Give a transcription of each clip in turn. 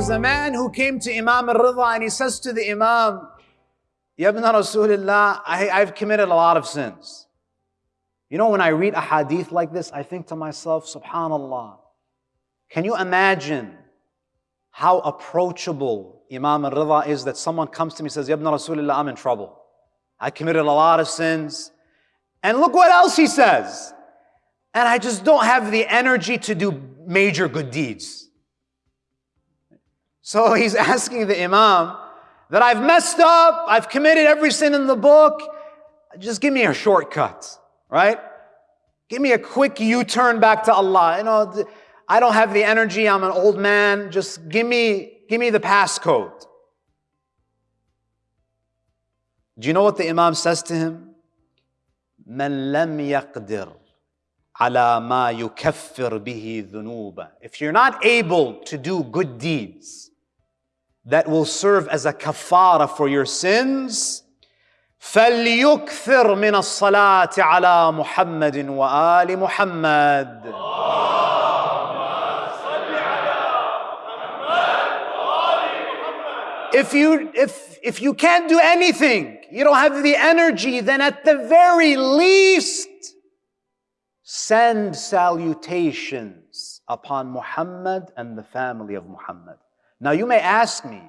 was a man who came to Imam al-Ridha and he says to the Imam, Yabna Rasulullah, I've committed a lot of sins. You know, when I read a hadith like this, I think to myself, subhanallah, can you imagine how approachable Imam al-Ridha is that someone comes to me and says, Yabna Rasulullah, I'm in trouble. I committed a lot of sins. And look what else he says. And I just don't have the energy to do major good deeds. So he's asking the Imam that I've messed up, I've committed every sin in the book. Just give me a shortcut, right? Give me a quick U-turn back to Allah. You know, I don't have the energy, I'm an old man. Just give me, give me the passcode. Do you know what the Imam says to him? من لم يقدر على ما يكفر به ذنوبه. If you're not able to do good deeds that will serve as a kafara for your sins, فليكثر من الصلاة على محمد وآل محمد. If you, if, if you can't do anything, you don't have the energy, then at the very least, send salutations upon Muhammad and the family of Muhammad. Now you may ask me,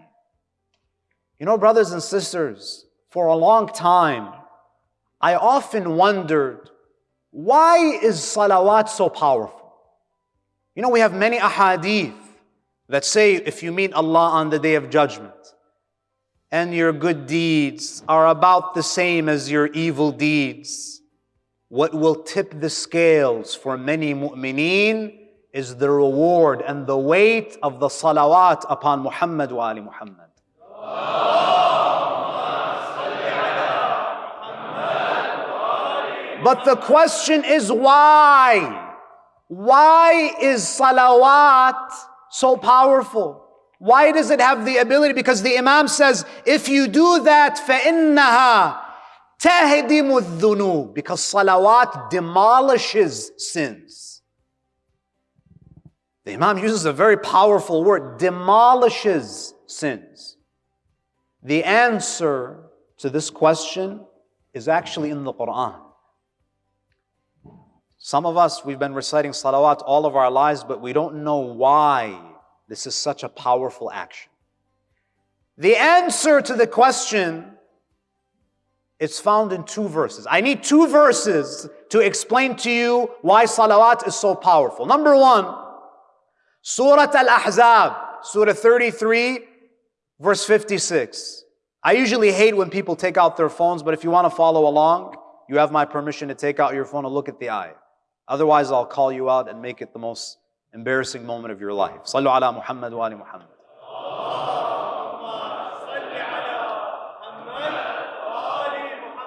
you know, brothers and sisters, for a long time, I often wondered, why is salawat so powerful? You know, we have many ahadith that say if you meet Allah on the day of judgment, and your good deeds are about the same as your evil deeds, what will tip the scales for many mu'mineen is the reward and the weight of the salawat upon Muhammad wa Ali Muhammad. But the question is why? Why is salawat so powerful? Why does it have the ability? Because the Imam says, if you do that, فَإِنَّهَا تَهْدِمُ الذُّنُوبِ Because salawat demolishes sins. The Imam uses a very powerful word, demolishes sins. The answer to this question is actually in the Quran. Some of us, we've been reciting salawat all of our lives, but we don't know why this is such a powerful action. The answer to the question is found in two verses. I need two verses to explain to you why salawat is so powerful. Number one, Surah Al-Ahzab, Surah 33, verse 56. I usually hate when people take out their phones, but if you want to follow along, you have my permission to take out your phone and look at the ayah. Otherwise, I'll call you out and make it the most embarrassing moment of your life. Sallu ala Muhammad wa ali Muhammad.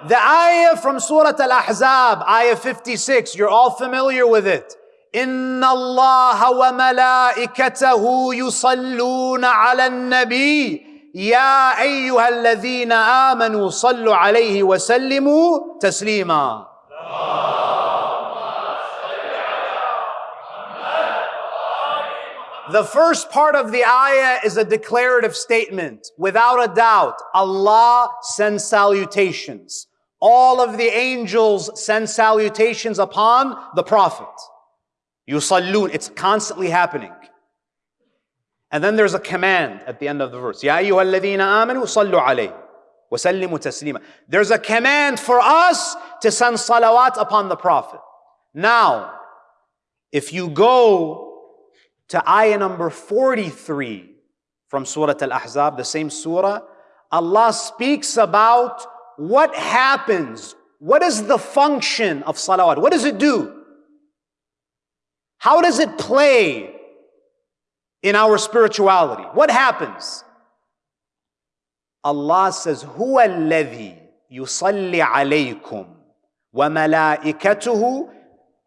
The ayah from Surah Al-Ahzab, ayah 56, you're all familiar with it. إن الله وملائكته يصلون على النبي يا أيها الذين آمنوا صلوا عليه وسلموا تسليما The first part of the ayah is a declarative statement. Without a doubt, Allah sends salutations. All of the angels send salutations upon the Prophet. Yusallun, it's constantly happening. And then there's a command at the end of the verse. Ya ayyuhalladhina amanu sallu alayhi wa sallimu taslima. There's a command for us to send salawat upon the Prophet. Now, if you go to ayah number 43 from Surah Al-Ahzab, the same surah, Allah speaks about what happens, what is the function of salawat, what does it do? How does it play in our spirituality? What happens? Allah says, هو الذي يصلي عليكم وملائكته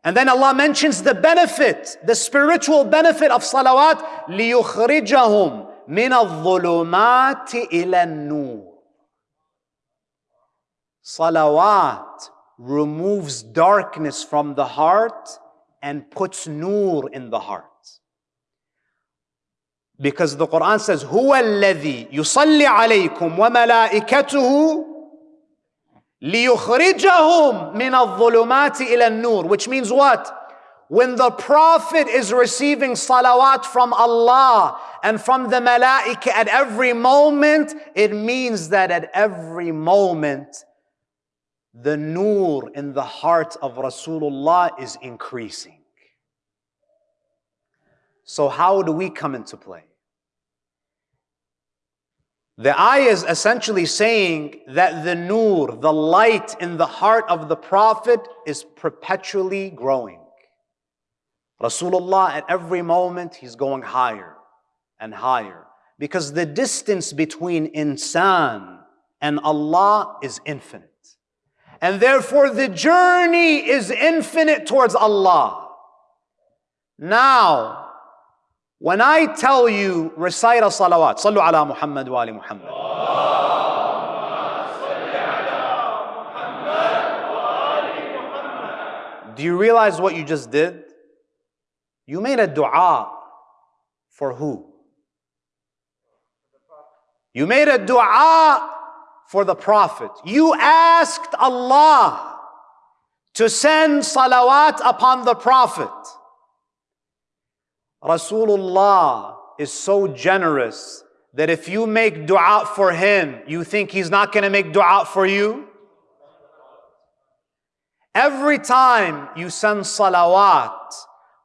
and then Allah mentions the benefit, the spiritual benefit of salawat, لِيُخْرِجَهُمْ مِنَ الظُّلُمَاتِ إِلَى النُّورِ Salawat removes darkness from the heart and puts nur in the heart. Because the Quran says, هو الذي يصلي عليكم وملائكته ليخرجهم من الظلمات إلى النور. Which means what? When the Prophet is receiving salawat from Allah and from the malaika at every moment, it means that at every moment, the nur in the heart of Rasulullah is increasing. So, how do we come into play? The ayah is essentially saying that the nur, the light in the heart of the Prophet, is perpetually growing. Rasulullah, at every moment, he's going higher and higher. Because the distance between insan and Allah is infinite. And therefore, the journey is infinite towards Allah. Now, when I tell you recite a salawat, sallu ala Muhammad wa ali Muhammad. Do you realize what you just did? You made a dua for who? You made a dua for the Prophet. You asked Allah to send salawat upon the Prophet. Rasulullah is so generous that if you make dua for him, you think he's not going to make dua for you? Every time you send salawat,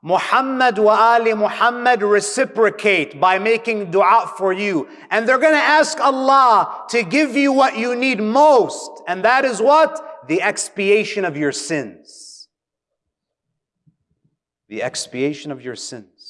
Muhammad wa Ali Muhammad reciprocate by making dua for you. And they're going to ask Allah to give you what you need most. And that is what? The expiation of your sins. The expiation of your sins.